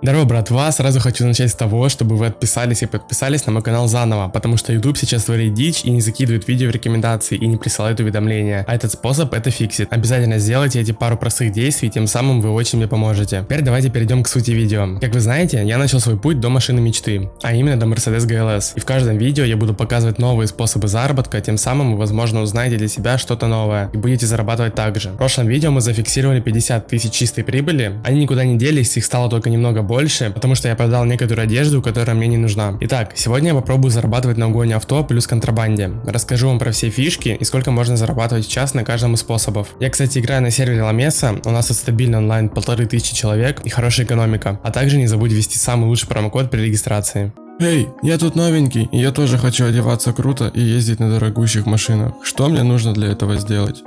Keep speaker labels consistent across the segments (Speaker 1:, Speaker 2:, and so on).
Speaker 1: Здорово, братва! Сразу хочу начать с того, чтобы вы отписались и подписались на мой канал заново, потому что YouTube сейчас творит дичь и не закидывает видео в рекомендации и не присылает уведомления, а этот способ это фиксит. Обязательно сделайте эти пару простых действий, тем самым вы очень мне поможете. Теперь давайте перейдем к сути видео. Как вы знаете, я начал свой путь до машины мечты, а именно до Mercedes GLS. И в каждом видео я буду показывать новые способы заработка, тем самым вы возможно узнаете для себя что-то новое и будете зарабатывать так же. В прошлом видео мы зафиксировали 50 тысяч чистой прибыли, они никуда не делись, их стало только немного больше, потому что я продал некоторую одежду, которая мне не нужна. Итак, сегодня я попробую зарабатывать на угоне авто плюс контрабанде. Расскажу вам про все фишки и сколько можно зарабатывать в час на каждом из способов. Я, кстати, играю на сервере La Mesa, у нас тут стабильный онлайн полторы тысячи человек и хорошая экономика. А также не забудь ввести самый лучший промокод при регистрации. Эй, я тут новенький, и я тоже хочу одеваться круто и ездить на дорогущих машинах. Что мне нужно для этого сделать?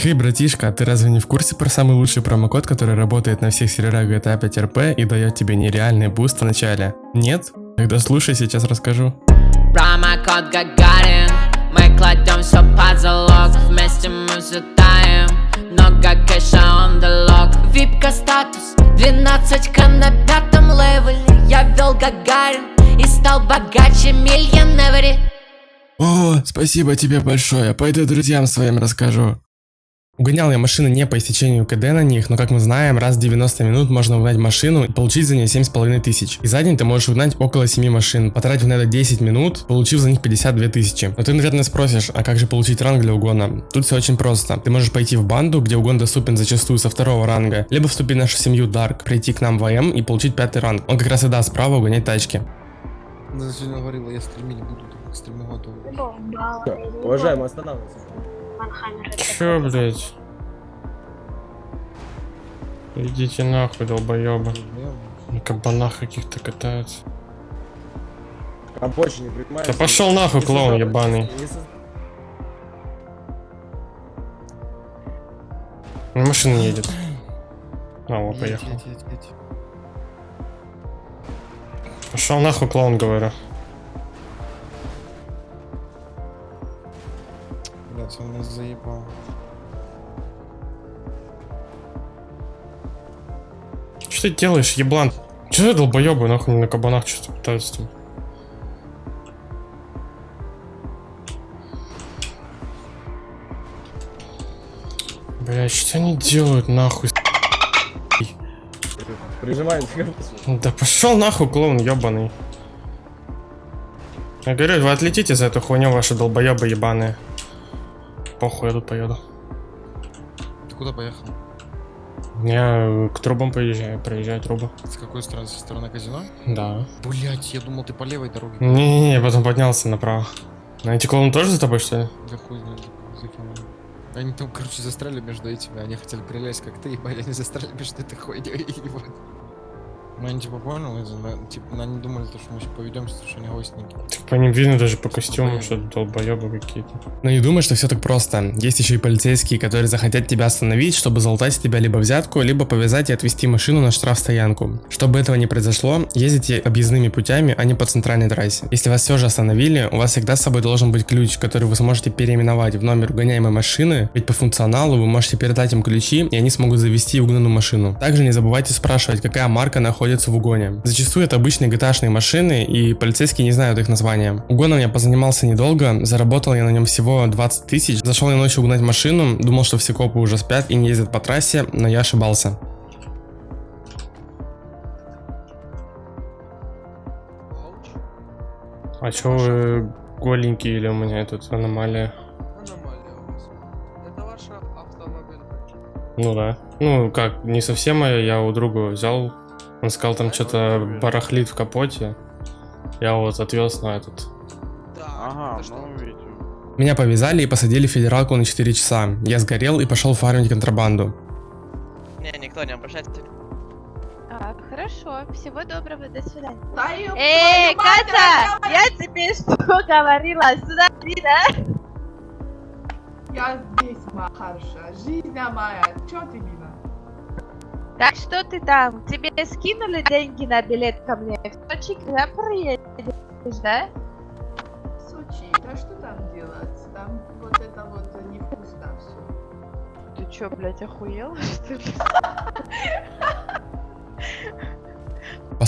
Speaker 1: Хей, братишка, ты разве не в курсе про самый лучший промокод, который работает на всех серверах GTA 5 RP и дает тебе нереальный boost в начале? Нет? Тогда слушай, сейчас расскажу.
Speaker 2: Промокод Гагарин Мы кладем все под залог Вместе мы взлетаем Много кэша on the Випка статус 12к на пятом левеле Я вел Гагарин И стал богаче миллионер
Speaker 1: О, спасибо тебе большое, пойду друзьям своим расскажу. Угонял я машины не по истечению КД на них, но как мы знаем, раз в 90 минут можно угнать машину и получить за нее 7,5 тысяч. И за день ты можешь угнать около 7 машин, потратив на это 10 минут, получив за них 52 тысячи. Но ты, наверное, спросишь, а как же получить ранг для угона? Тут все очень просто. Ты можешь пойти в банду, где угон доступен зачастую со второго ранга, либо вступить в нашу семью Dark, прийти к нам в АМ и получить пятый ранг. Он как раз и даст право угонять тачки.
Speaker 3: Она сегодня говорила, я стримить буду, готовы.
Speaker 4: Уважаемый, останавливайся.
Speaker 5: Чё, блять? Идите нахуй, долбоёбы. На кабанах каких-то катаются.
Speaker 4: Рабочий не принимается.
Speaker 5: Да пошел нахуй, клоун ебаный. Машина не едет. А, вот, поехал.
Speaker 3: едь, едь, едь.
Speaker 5: Пошел нахуй, клоун, говорю.
Speaker 3: Блять, он нас заебал.
Speaker 5: Что ты делаешь, еблан? Че ты долбоебы, нахуй на кабанах что-то пытаются там? Бля, что они делают, нахуй?
Speaker 4: Прижимает.
Speaker 5: Да пошел нахуй, клоун ебаный. Я говорю, вы отлетите за эту хуйню, ваши долбоебы ебаные. Похуй, я тут поеду.
Speaker 3: Ты куда поехал?
Speaker 5: Я к трубам поезжаю, проезжаю трубы.
Speaker 3: С какой стороны? Со стороны казино?
Speaker 5: Да.
Speaker 3: Блять, я думал, ты по левой дороге.
Speaker 5: Не-не-не, я потом поднялся направо. А эти клоуны тоже за тобой, что ли?
Speaker 3: Да хуй знает, они. Они там, короче, застряли между этими, они хотели прилезть, как ты, ебать, они застряли между этой хуйней, ебать. Ну, они типа понял, это, да, типа, ну, они думали, то, что мы сейчас поведемся, что они гостники.
Speaker 5: Так по ним видно даже по костюмам, что долбоебы какие-то.
Speaker 1: Но не думай, что все так просто. Есть еще и полицейские, которые захотят тебя остановить, чтобы залутать с тебя либо взятку, либо повязать и отвезти машину на штрафстоянку. Чтобы этого не произошло, ездите объездными путями, а не по центральной трассе. Если вас все же остановили, у вас всегда с собой должен быть ключ, который вы сможете переименовать в номер угоняемой машины, ведь по функционалу вы можете передать им ключи, и они смогут завести угнанную машину. Также не забывайте спрашивать, какая марка находится в угоне. Зачастую это обычные gta машины, и полицейские не знают их названия. Угоном я позанимался недолго, заработал я на нем всего 20 тысяч. Зашел я ночью угнать машину, думал, что все копы уже спят и не ездят по трассе, но я ошибался.
Speaker 5: А чё вы голенькие или у меня тут аномалия?
Speaker 6: Аномалия у вас. Это ваша автомобиль.
Speaker 5: Ну да. Ну как, не совсем моя, я у друга взял. Он сказал, там что-то барахлит в капоте. Я вот отвез на этот.
Speaker 6: Да.
Speaker 4: Ага, ну видите.
Speaker 1: Меня повязали и посадили в федералку на 4 часа. Я сгорел и пошел фармить контрабанду.
Speaker 7: Не, никто не обращается.
Speaker 8: А, хорошо, всего доброго, до свидания. Эй,
Speaker 9: твою
Speaker 8: Катя, я тебе что говорила? Сюда иди, да?
Speaker 9: Я здесь, моя хорошая. Жизнь моя. Чё ты, Нина?
Speaker 8: Так что ты там? Тебе скинули деньги на билет ко мне? В Сочи когда приедешь, да?
Speaker 9: Сочи, да что там делать? Там вот это вот невкусно все.
Speaker 8: Ты чё, блядь, охуел? Что ли?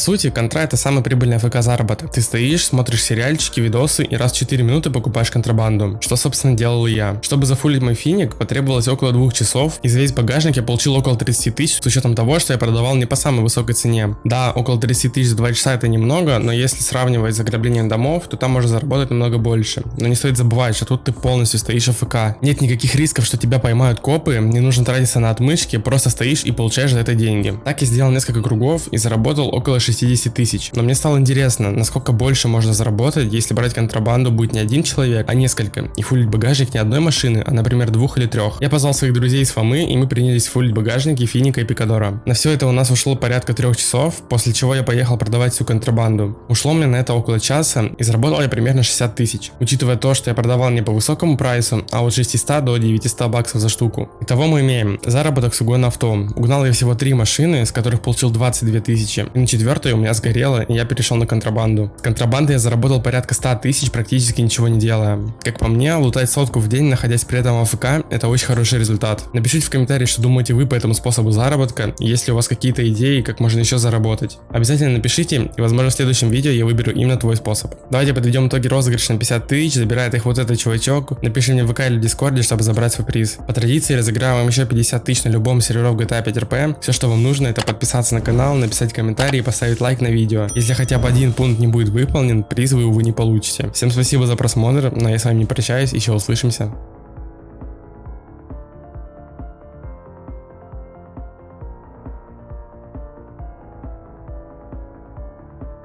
Speaker 1: сути, контра это самый прибыльный АФК заработок. Ты стоишь, смотришь сериальчики, видосы и раз в 4 минуты покупаешь контрабанду. Что, собственно, делал я. Чтобы зафулить мой финик, потребовалось около двух часов, и за весь багажник я получил около 30 тысяч, с учетом того, что я продавал не по самой высокой цене. Да, около 30 тысяч за 2 часа это немного, но если сравнивать с ограблением домов, то там можно заработать намного больше. Но не стоит забывать, что тут ты полностью стоишь АФК. Нет никаких рисков, что тебя поймают копы, не нужно тратиться на отмычки, просто стоишь и получаешь за это деньги. Так я сделал несколько кругов и заработал около 60 тысяч. Но мне стало интересно, насколько больше можно заработать, если брать контрабанду будет не один человек, а несколько, и фулить багажник не одной машины, а например двух или трех. Я позвал своих друзей из Фомы, и мы принялись фулить багажники Финика и Пикадора. На все это у нас ушло порядка трех часов, после чего я поехал продавать всю контрабанду. Ушло мне на это около часа, и заработал я примерно 60 тысяч. Учитывая то, что я продавал не по высокому прайсу, а от 600 до 900 баксов за штуку. Итого мы имеем заработок с угона авто. Угнал я всего три машины, с которых получил 22 тысячи. И на четвертой у меня сгорело, и я перешел на контрабанду. С контрабанды я заработал порядка 100 тысяч, практически ничего не делая. Как по мне, лутать сотку в день, находясь при этом в АФК, это очень хороший результат. Напишите в комментарии, что думаете вы по этому способу заработка, и есть ли у вас какие-то идеи, как можно еще заработать. Обязательно напишите, и возможно в следующем видео я выберу именно твой способ. Давайте подведем итоги розыгрыша на 50 тысяч, забирает их вот этот чувачок. Напиши мне в ВК или в Дискорде, чтобы забрать свой приз. По традиции разыграю вам еще 50 тысяч на любом сервере GTA 5 RP. Все, что вам нужно, это подписаться на канал, написать комментарий и поставить лайк на видео. Если хотя бы один пункт не будет выполнен, приз вы, увы, не получите. Всем спасибо за просмотр, но я с вами не прощаюсь, еще услышимся.